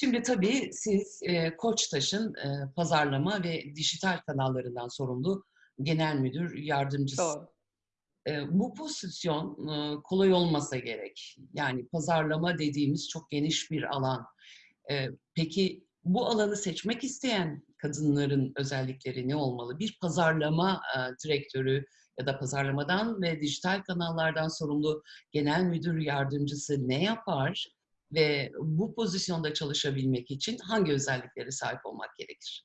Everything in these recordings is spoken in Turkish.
Şimdi tabii siz e, Koçtaş'ın e, pazarlama ve dijital kanallarından sorumlu genel müdür yardımcısı. Doğru. E, bu pozisyon e, kolay olmasa gerek. Yani pazarlama dediğimiz çok geniş bir alan. E, peki bu alanı seçmek isteyen kadınların özellikleri ne olmalı? Bir pazarlama e, direktörü ya da pazarlamadan ve dijital kanallardan sorumlu genel müdür yardımcısı ne yapar? Ve bu pozisyonda çalışabilmek için hangi özelliklere sahip olmak gerekir?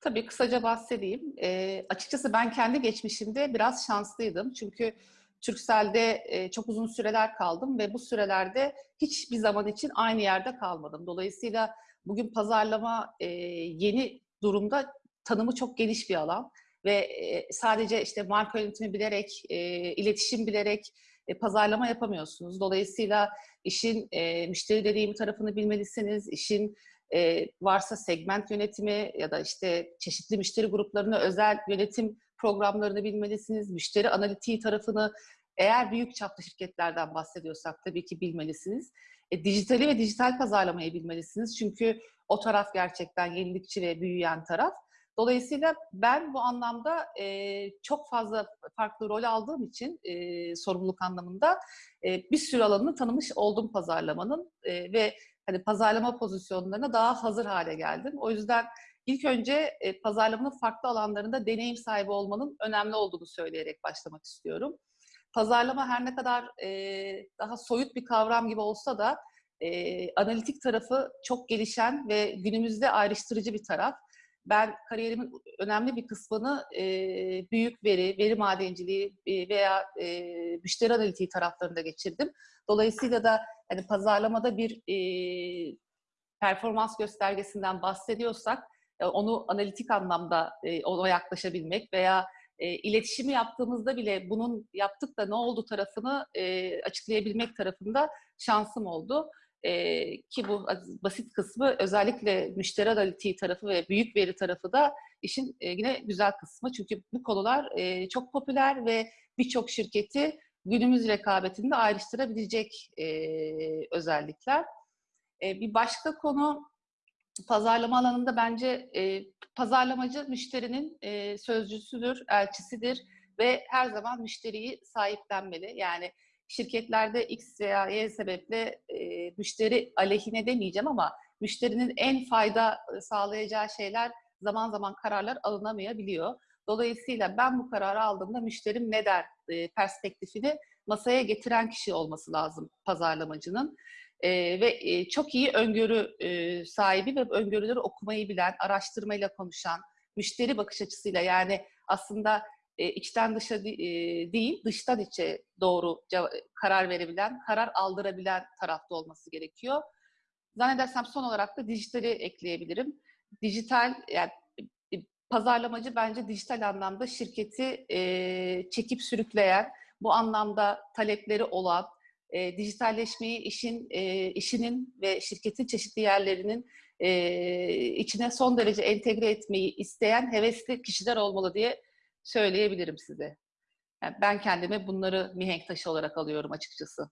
Tabii kısaca bahsedeyim. E, açıkçası ben kendi geçmişimde biraz şanslıydım. Çünkü Türkcell'de e, çok uzun süreler kaldım ve bu sürelerde hiçbir zaman için aynı yerde kalmadım. Dolayısıyla bugün pazarlama e, yeni durumda tanımı çok geniş bir alan ve e, sadece işte marka yönetimi bilerek, e, iletişim bilerek e, pazarlama yapamıyorsunuz. Dolayısıyla işin e, müşteri deneyimi tarafını bilmelisiniz, işin e, varsa segment yönetimi ya da işte çeşitli müşteri gruplarına özel yönetim programlarını bilmelisiniz. Müşteri analitiği tarafını eğer büyük çaplı şirketlerden bahsediyorsak tabii ki bilmelisiniz. E, dijitali ve dijital pazarlamayı bilmelisiniz. Çünkü o taraf gerçekten yenilikçi ve büyüyen taraf. Dolayısıyla ben bu anlamda e, çok fazla farklı rol aldığım için e, sorumluluk anlamında e, bir sürü alanını tanımış oldum pazarlamanın e, ve hani pazarlama pozisyonlarına daha hazır hale geldim. O yüzden ilk önce e, pazarlamanın farklı alanlarında deneyim sahibi olmanın önemli olduğunu söyleyerek başlamak istiyorum. Pazarlama her ne kadar e, daha soyut bir kavram gibi olsa da e, analitik tarafı çok gelişen ve günümüzde ayrıştırıcı bir taraf. Ben kariyerimin önemli bir kısmını e, büyük veri, veri madenciliği e, veya e, müşteri analitiği taraflarında geçirdim. Dolayısıyla da hani pazarlamada bir e, performans göstergesinden bahsediyorsak e, onu analitik anlamda e, ona yaklaşabilmek veya e, iletişimi yaptığımızda bile bunun yaptık da ne oldu tarafını e, açıklayabilmek tarafında şansım oldu. E, ki bu basit kısmı özellikle müşteri analitiği tarafı ve büyük veri tarafı da işin e, yine güzel kısmı. Çünkü bu konular e, çok popüler ve birçok şirketi günümüz rekabetinde ayrıştırabilecek e, özellikler. E, bir başka konu pazarlama alanında bence e, pazarlamacı müşterinin e, sözcüsüdür, elçisidir ve her zaman müşteriyi sahiplenmeli. Yani şirketlerde X veya Y sebeple e, müşteri aleyhine demeyeceğim ama müşterinin en fayda sağlayacağı şeyler zaman zaman kararlar alınamayabiliyor. Dolayısıyla ben bu kararı aldığımda müşterim ne der e, perspektifini masaya getiren kişi olması lazım pazarlamacının. E, ve e, çok iyi öngörü e, sahibi ve öngörüleri okumayı bilen, araştırmayla konuşan, müşteri bakış açısıyla yani aslında e, içten dışa e, değil, dıştan içe doğru karar verebilen, karar aldırabilen tarafta olması gerekiyor. Zannedersem son olarak da dijitali ekleyebilirim. Dijital, yani e, pazarlamacı bence dijital anlamda şirketi e, çekip sürükleyen, bu anlamda talepleri olan, e, dijitalleşmeyi işin e, işinin ve şirketin çeşitli yerlerinin e, içine son derece entegre etmeyi isteyen hevesli kişiler olmalı diye söyleyebilirim size. Yani ben kendime bunları mihenk taşı olarak alıyorum açıkçası.